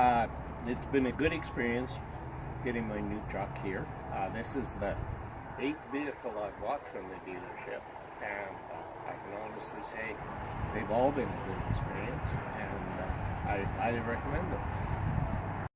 Uh, it's been a good experience getting my new truck here. Uh, this is the eighth vehicle I've bought from the dealership, and uh, I can honestly say they've all been a good experience, and uh, I highly recommend them.